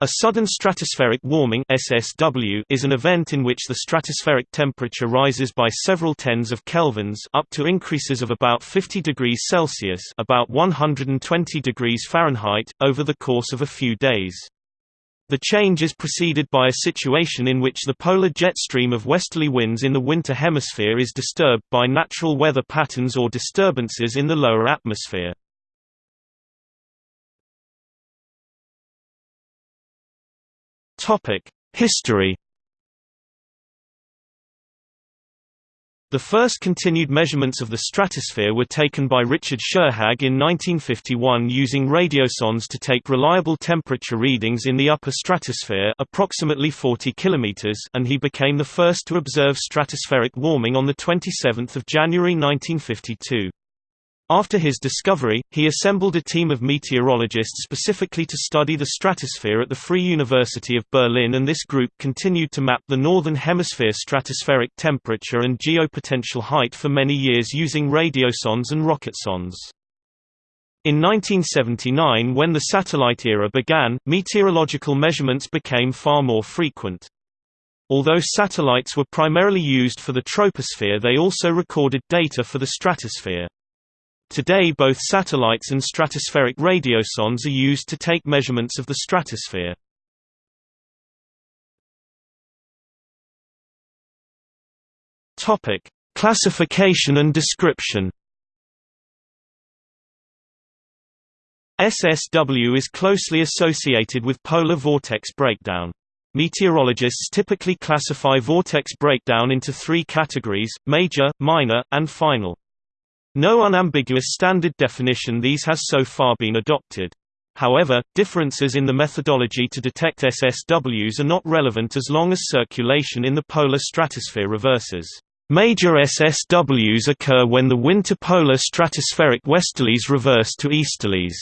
A sudden stratospheric warming SSW is an event in which the stratospheric temperature rises by several tens of kelvins up to increases of about 50 degrees Celsius about 120 degrees Fahrenheit over the course of a few days. The change is preceded by a situation in which the polar jet stream of westerly winds in the winter hemisphere is disturbed by natural weather patterns or disturbances in the lower atmosphere. History The first continued measurements of the stratosphere were taken by Richard Scherhag in 1951 using radiosondes to take reliable temperature readings in the upper stratosphere approximately 40 km and he became the first to observe stratospheric warming on 27 January 1952. After his discovery, he assembled a team of meteorologists specifically to study the stratosphere at the Free University of Berlin and this group continued to map the Northern Hemisphere stratospheric temperature and geopotential height for many years using radiosondes and rocketsondes. In 1979 when the satellite era began, meteorological measurements became far more frequent. Although satellites were primarily used for the troposphere they also recorded data for the stratosphere. Today both satellites and stratospheric radiosondes are used to take measurements of the stratosphere. Topic: Classification and description. SSW is closely associated with polar vortex breakdown. Meteorologists typically classify vortex breakdown into three categories, major, minor, and final. No unambiguous standard definition these has so far been adopted. However, differences in the methodology to detect SSWs are not relevant as long as circulation in the polar stratosphere reverses. Major SSWs occur when the winter polar stratospheric westerlies reverse to easterlies.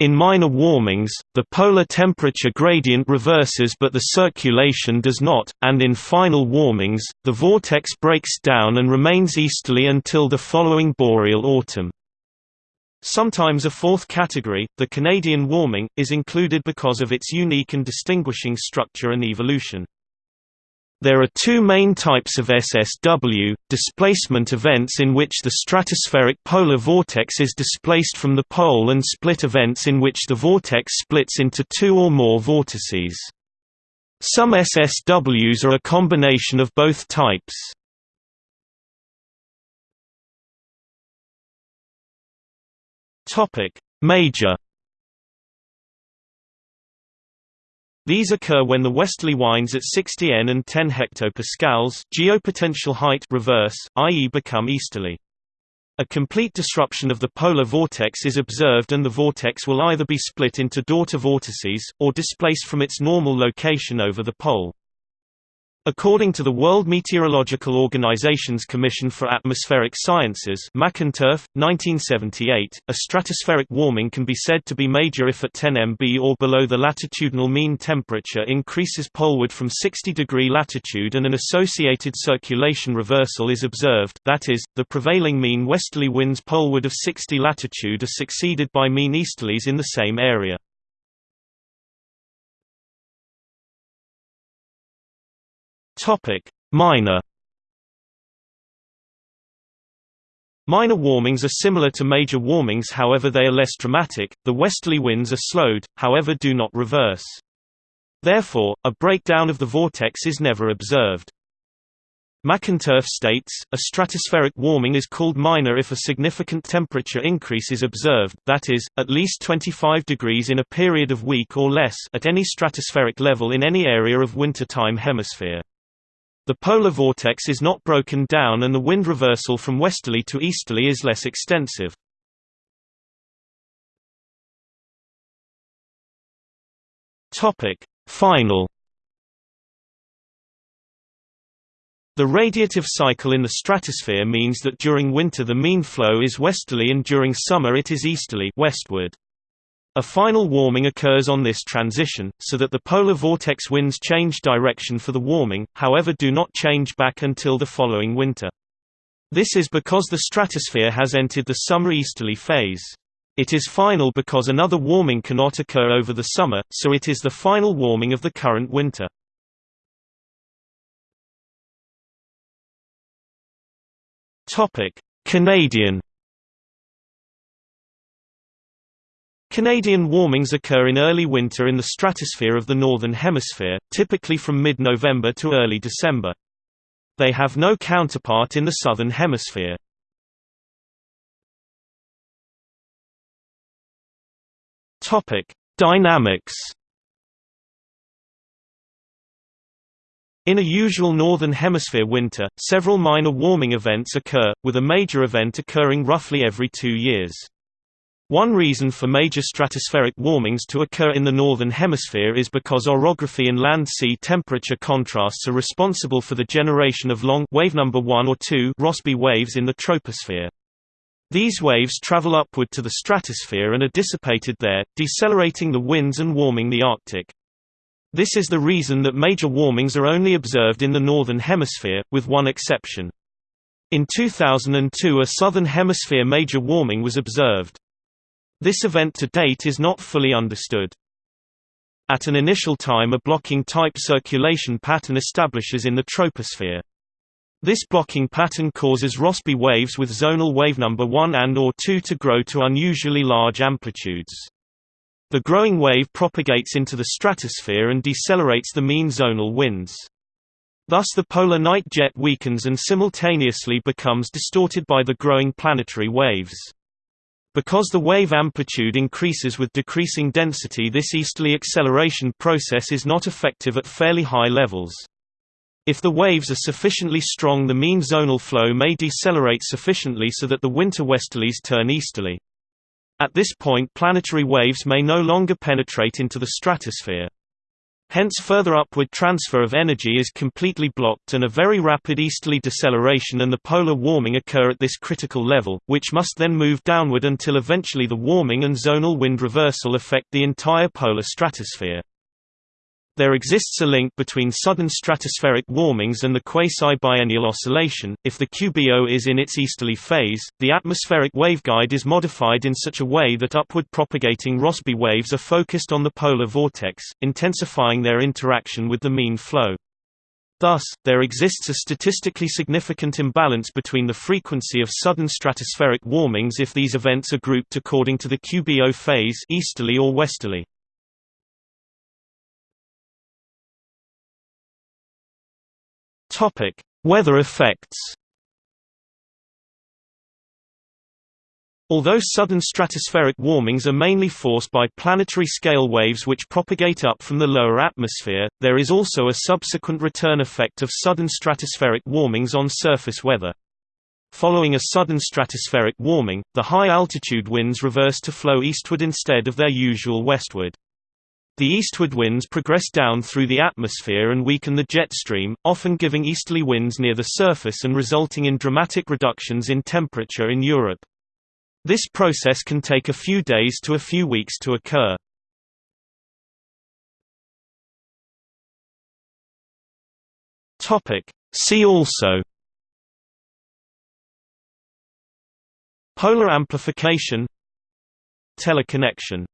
In minor warmings, the polar temperature gradient reverses but the circulation does not, and in final warmings, the vortex breaks down and remains easterly until the following boreal autumn. Sometimes a fourth category, the Canadian warming, is included because of its unique and distinguishing structure and evolution. There are two main types of SSW, displacement events in which the stratospheric polar vortex is displaced from the pole and split events in which the vortex splits into two or more vortices. Some SSWs are a combination of both types. Major These occur when the westerly winds at 60 N and 10 hectopascals geopotential height reverse, i.e. become easterly. A complete disruption of the polar vortex is observed and the vortex will either be split into daughter vortices, or displaced from its normal location over the pole. According to the World Meteorological Organization's Commission for Atmospheric Sciences McInturf, 1978, a stratospheric warming can be said to be major if at 10 mb or below the latitudinal mean temperature increases poleward from 60 degree latitude and an associated circulation reversal is observed that is, the prevailing mean westerly winds poleward of 60 latitude are succeeded by mean easterlies in the same area. Topic: Minor. Minor warmings are similar to major warmings however they are less dramatic, the westerly winds are slowed, however do not reverse. Therefore, a breakdown of the vortex is never observed. McInturf states, a stratospheric warming is called minor if a significant temperature increase is observed, that is, at least 25 degrees in a period of week or less at any stratospheric level in any area of wintertime hemisphere. The polar vortex is not broken down and the wind reversal from westerly to easterly is less extensive. Final The radiative cycle in the stratosphere means that during winter the mean flow is westerly and during summer it is easterly westward. A final warming occurs on this transition, so that the polar vortex winds change direction for the warming, however do not change back until the following winter. This is because the stratosphere has entered the summer easterly phase. It is final because another warming cannot occur over the summer, so it is the final warming of the current winter. Canadian Canadian warmings occur in early winter in the stratosphere of the Northern Hemisphere, typically from mid-November to early December. They have no counterpart in the Southern Hemisphere. Dynamics In a usual Northern Hemisphere winter, several minor warming events occur, with a major event occurring roughly every two years. One reason for major stratospheric warmings to occur in the Northern Hemisphere is because orography and land-sea temperature contrasts are responsible for the generation of long wave number 1 or 2 Rossby waves in the troposphere. These waves travel upward to the stratosphere and are dissipated there, decelerating the winds and warming the Arctic. This is the reason that major warmings are only observed in the Northern Hemisphere, with one exception. In 2002 a Southern Hemisphere major warming was observed. This event to date is not fully understood. At an initial time a blocking type circulation pattern establishes in the troposphere. This blocking pattern causes Rossby waves with zonal wave number 1 and or 2 to grow to unusually large amplitudes. The growing wave propagates into the stratosphere and decelerates the mean zonal winds. Thus the polar night jet weakens and simultaneously becomes distorted by the growing planetary waves. Because the wave amplitude increases with decreasing density this easterly acceleration process is not effective at fairly high levels. If the waves are sufficiently strong the mean zonal flow may decelerate sufficiently so that the winter westerlies turn easterly. At this point planetary waves may no longer penetrate into the stratosphere. Hence further upward transfer of energy is completely blocked and a very rapid easterly deceleration and the polar warming occur at this critical level, which must then move downward until eventually the warming and zonal wind reversal affect the entire polar stratosphere. There exists a link between sudden stratospheric warmings and the quasi-biennial oscillation. If the QBO is in its easterly phase, the atmospheric waveguide is modified in such a way that upward propagating Rossby waves are focused on the polar vortex, intensifying their interaction with the mean flow. Thus, there exists a statistically significant imbalance between the frequency of sudden stratospheric warmings if these events are grouped according to the QBO phase easterly or westerly. Topic: Weather effects. Although sudden stratospheric warmings are mainly forced by planetary scale waves which propagate up from the lower atmosphere, there is also a subsequent return effect of sudden stratospheric warmings on surface weather. Following a sudden stratospheric warming, the high-altitude winds reverse to flow eastward instead of their usual westward. The eastward winds progress down through the atmosphere and weaken the jet stream, often giving easterly winds near the surface and resulting in dramatic reductions in temperature in Europe. This process can take a few days to a few weeks to occur. See also Polar amplification Teleconnection